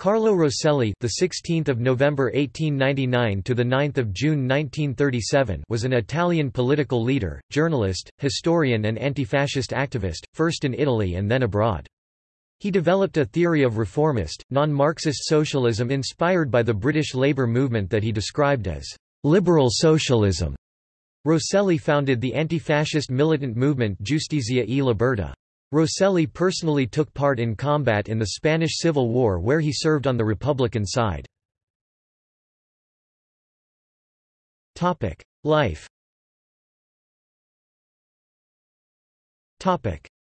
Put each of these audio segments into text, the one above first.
Carlo Rosselli, the 16th of November 1899 to the 9th of June 1937, was an Italian political leader, journalist, historian and anti-fascist activist, first in Italy and then abroad. He developed a theory of reformist, non-Marxist socialism inspired by the British labour movement that he described as liberal socialism. Rosselli founded the anti-fascist militant movement Giustizia e Libertà. Rosselli personally took part in combat in the Spanish Civil War where he served on the Republican side. Life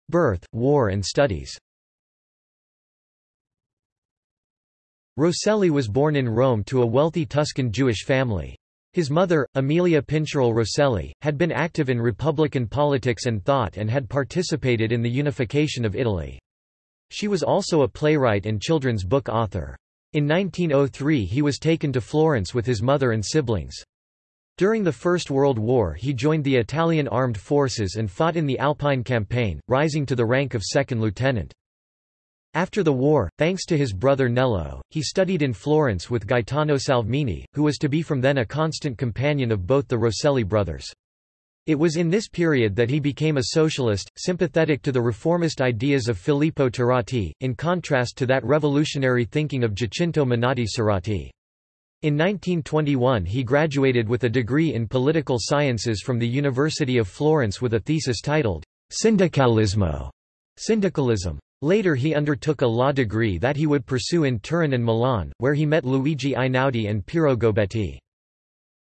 Birth, war and studies Rosselli was born in Rome to a wealthy Tuscan Jewish family. His mother, Amelia Pincherle Rosselli, had been active in Republican politics and thought and had participated in the unification of Italy. She was also a playwright and children's book author. In 1903 he was taken to Florence with his mother and siblings. During the First World War he joined the Italian armed forces and fought in the Alpine Campaign, rising to the rank of second lieutenant. After the war, thanks to his brother Nello, he studied in Florence with Gaetano Salvemini, who was to be from then a constant companion of both the Rosselli brothers. It was in this period that he became a socialist, sympathetic to the reformist ideas of Filippo Turati, in contrast to that revolutionary thinking of Giacinto Menotti Serrati. In 1921 he graduated with a degree in political sciences from the University of Florence with a thesis titled, Sindacalismo, syndicalism. Later he undertook a law degree that he would pursue in Turin and Milan, where he met Luigi Einaudi and Piero Gobetti.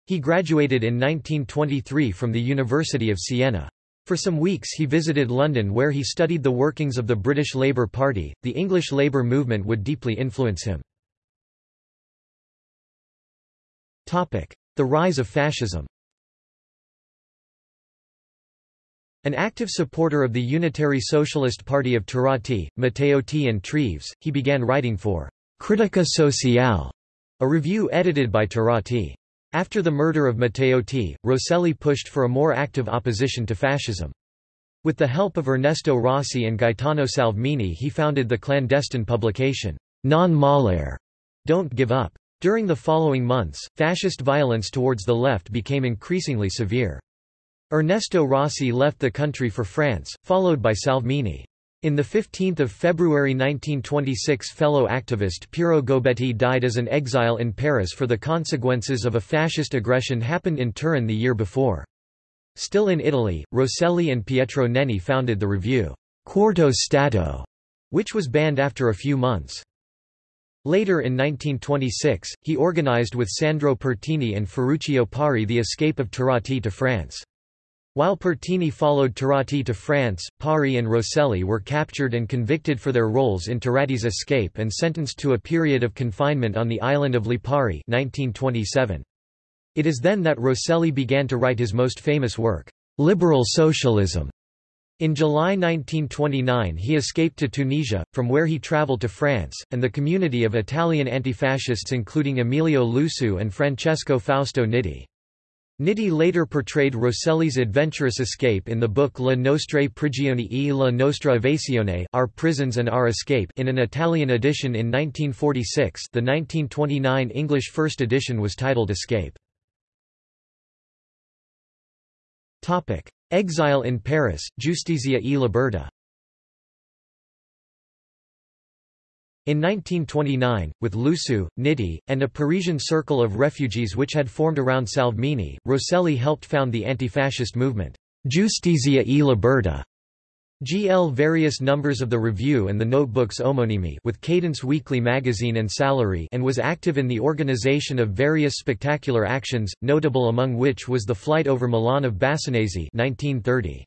He graduated in 1923 from the University of Siena. For some weeks he visited London where he studied the workings of the British Labour Party. The English labour movement would deeply influence him. The rise of fascism An active supporter of the Unitary Socialist Party of Turati, Matteotti and Treves, he began writing for Critica Sociale, a review edited by Turati. After the murder of Matteotti, Rosselli pushed for a more active opposition to fascism. With the help of Ernesto Rossi and Gaetano Salvemini he founded the clandestine publication, Non Mollare, Don't Give Up. During the following months, fascist violence towards the left became increasingly severe. Ernesto Rossi left the country for France, followed by Salvemini. In the 15 February 1926 fellow activist Piero Gobetti died as an exile in Paris for the consequences of a fascist aggression happened in Turin the year before. Still in Italy, Rosselli and Pietro Nenni founded the review, Quarto Stato, which was banned after a few months. Later in 1926, he organized with Sandro Pertini and Ferruccio Parri the escape of Turati to France. While Pertini followed Turati to France, Parri and Rosselli were captured and convicted for their roles in Turati's escape and sentenced to a period of confinement on the island of Lipari 1927. It is then that Rosselli began to write his most famous work, Liberal Socialism. In July 1929 he escaped to Tunisia, from where he travelled to France, and the community of Italian antifascists including Emilio Lussu and Francesco Fausto Nitti. Nitti later portrayed Rosselli's adventurous escape in the book La nostre prigioni e la nostra evasione Our Prisons and Our Escape in an Italian edition in 1946 the 1929 English first edition was titled Escape. Exile in Paris, Giustizia e Libertà In 1929, with Lussu, Nitti, and a Parisian circle of refugees which had formed around Salvemini, Rosselli helped found the anti-fascist movement, Giustizia e Libertà. GL various numbers of the review and the notebooks omonimi with Cadence Weekly magazine and Salary and was active in the organization of various spectacular actions, notable among which was the flight over Milan of Bassanesi 1930.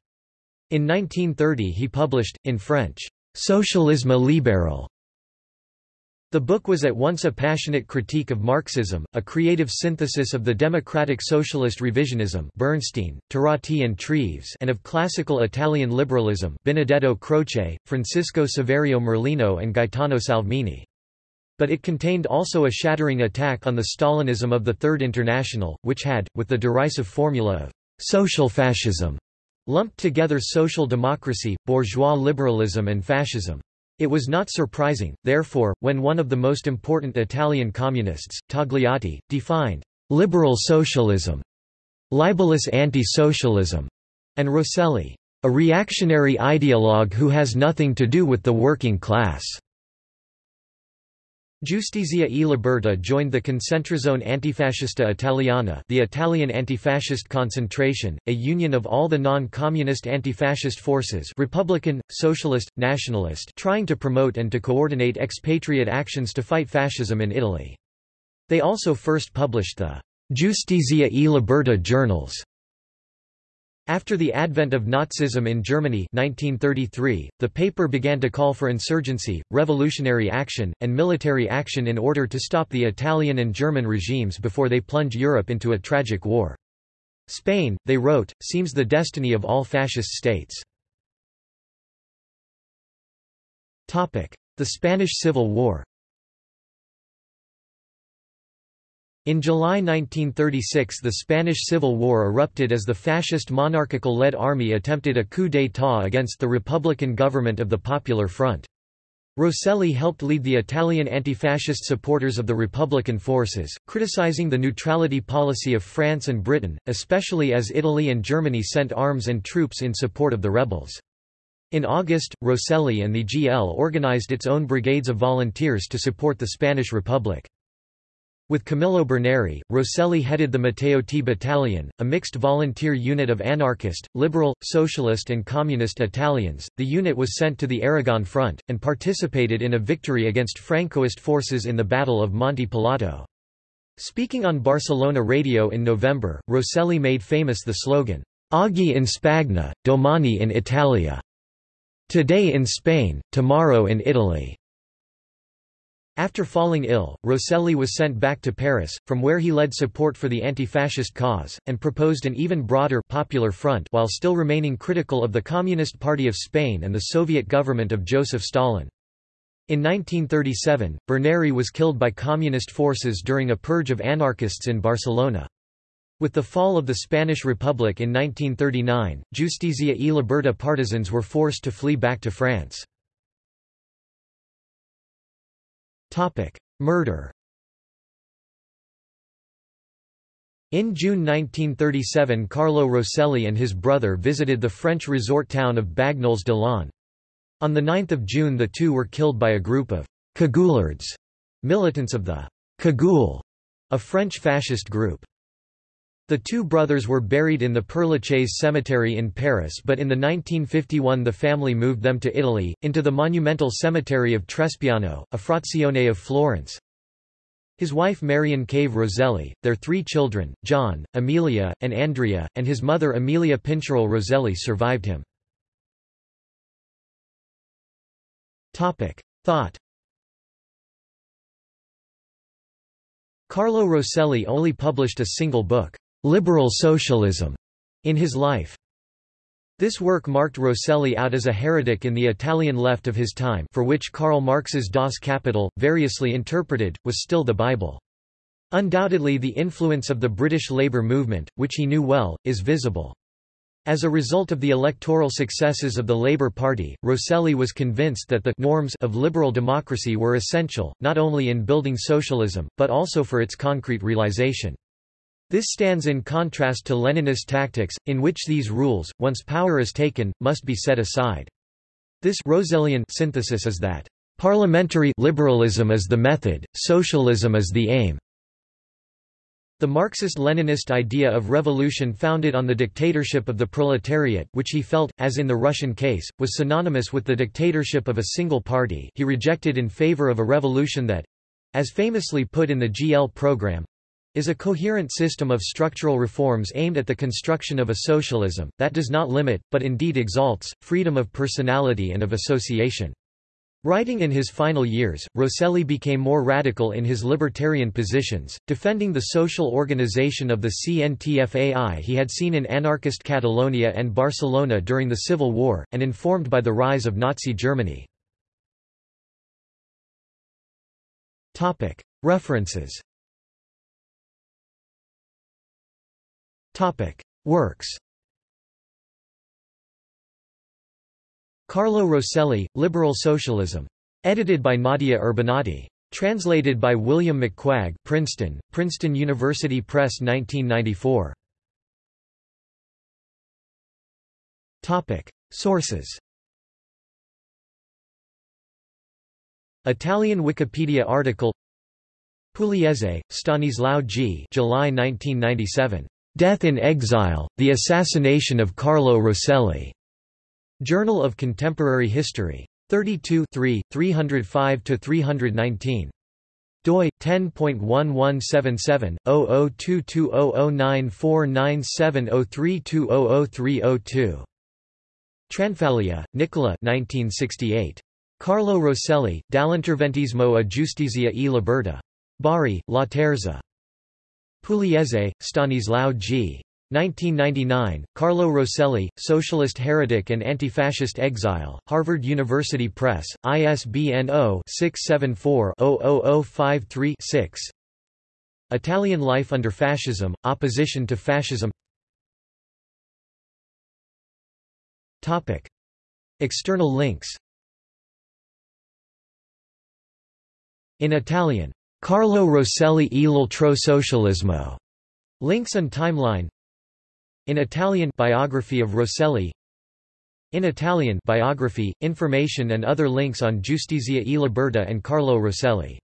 In 1930 he published, in French, Socialisme libéral, the book was at once a passionate critique of Marxism, a creative synthesis of the democratic socialist revisionism Bernstein, Turati and Treves and of classical Italian liberalism Benedetto Croce, Francesco Saverio Merlino and Gaetano Salvemini. But it contained also a shattering attack on the Stalinism of the Third International, which had, with the derisive formula of social fascism, lumped together social democracy, bourgeois liberalism and fascism. It was not surprising, therefore, when one of the most important Italian communists, Togliatti, defined liberal socialism, libelous anti-socialism, and Rosselli, a reactionary ideologue who has nothing to do with the working class. Giustizia e Libertà joined the Concentrazione Antifascista Italiana the Italian anti-fascist concentration, a union of all the non-communist anti-fascist forces Republican, Socialist, Nationalist trying to promote and to coordinate expatriate actions to fight fascism in Italy. They also first published the Giustizia e Libertà journals, after the advent of Nazism in Germany 1933, the paper began to call for insurgency, revolutionary action, and military action in order to stop the Italian and German regimes before they plunge Europe into a tragic war. Spain, they wrote, seems the destiny of all fascist states. The Spanish Civil War In July 1936 the Spanish Civil War erupted as the fascist monarchical-led army attempted a coup d'état against the republican government of the Popular Front. Rosselli helped lead the Italian anti-fascist supporters of the Republican forces, criticizing the neutrality policy of France and Britain, especially as Italy and Germany sent arms and troops in support of the rebels. In August, Rosselli and the GL organized its own brigades of volunteers to support the Spanish Republic. With Camillo Berneri, Rosselli headed the Matteotti Battalion, a mixed volunteer unit of anarchist, liberal, socialist and communist Italians. The unit was sent to the Aragon front, and participated in a victory against Francoist forces in the Battle of Monte Pelato. Speaking on Barcelona radio in November, Rosselli made famous the slogan, Oggi in Spagna, domani in Italia. Today in Spain, tomorrow in Italy. After falling ill, Rosselli was sent back to Paris, from where he led support for the anti-fascist cause, and proposed an even broader popular front while still remaining critical of the Communist Party of Spain and the Soviet government of Joseph Stalin. In 1937, Berneri was killed by communist forces during a purge of anarchists in Barcelona. With the fall of the Spanish Republic in 1939, Giustizia e Libertà partisans were forced to flee back to France. Murder In June 1937 Carlo Rosselli and his brother visited the French resort town of Bagnoles de l'Orne. On 9 June the two were killed by a group of «cagoulards», militants of the «Cagoule», a French fascist group. The two brothers were buried in the Père Lachaise cemetery in Paris but in the 1951 the family moved them to Italy, into the monumental cemetery of Trespiano, a frazione of Florence. His wife Marion Cave Rosselli, their three children, John, Amelia, and Andrea, and his mother Amelia Pincherle Rosselli survived him. Thought Carlo Rosselli only published a single book liberal socialism in his life. This work marked Rosselli out as a heretic in the Italian left of his time for which Karl Marx's Das Kapital, variously interpreted, was still the Bible. Undoubtedly the influence of the British labour movement, which he knew well, is visible. As a result of the electoral successes of the Labour Party, Rosselli was convinced that the norms of liberal democracy were essential, not only in building socialism, but also for its concrete realization. This stands in contrast to Leninist tactics, in which these rules, once power is taken, must be set aside. This Rossellian synthesis is that, "...parliamentary liberalism is the method, socialism is the aim." The Marxist-Leninist idea of revolution founded on the dictatorship of the proletariat, which he felt, as in the Russian case, was synonymous with the dictatorship of a single party he rejected in favor of a revolution that—as famously put in the GL program, is a coherent system of structural reforms aimed at the construction of a socialism, that does not limit, but indeed exalts, freedom of personality and of association. Writing in his final years, Rosselli became more radical in his libertarian positions, defending the social organization of the CNTFAI he had seen in anarchist Catalonia and Barcelona during the Civil War, and informed by the rise of Nazi Germany. References Topic: Works. Carlo Rosselli, Liberal Socialism. Edited by Nadia Urbinati. Translated by William McCuaig Princeton, Princeton University Press 1994. Sources Italian Wikipedia article Pugliese, Stanislao G. July 1997. Death in Exile, The Assassination of Carlo Rosselli. Journal of Contemporary History. 32 305–319 doi 10.1177/002200949703200302 Tranfaglia, Nicola 1968 Carlo Rosselli, Dall'interventismo a giustizia e libertà. Bari, Laterza. Pugliese, Stanislao G. 1999, Carlo Rosselli, Socialist Heretic and Anti-Fascist Exile, Harvard University Press, ISBN 0-674-00053-6 Italian Life under Fascism, Opposition to Fascism. External links. In Italian, Carlo Rosselli e l'altro socialismo. Links and timeline. In Italian, biography of Rosselli. In Italian, biography, information and other links on Giustizia e Libertà and Carlo Rosselli.